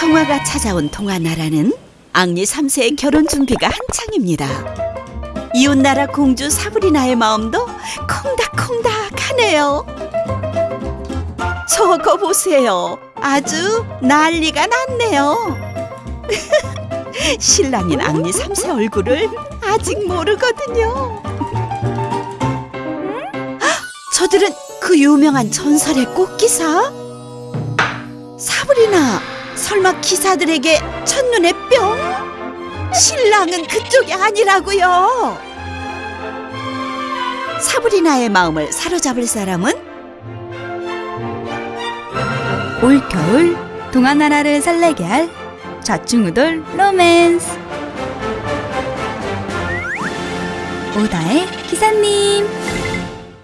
평화가 찾아온 동화나라는 앙리 3세의 결혼 준비가 한창입니다. 이웃나라 공주 사브리나의 마음도 콩닥콩닥하네요. 저거 보세요. 아주 난리가 났네요. 신랑인 앙리 3세 얼굴을 아직 모르거든요. 헉, 저들은 그 유명한 전설의 꽃기사? 사브리나, 설마 기사들에게 첫눈에 뿅? 신랑은 그쪽이 아니라고요. 사브리나의 마음을 사로잡을 사람은 올 겨울 동화나라를 설레게 할 좌충우돌 로맨스 오다의 기사님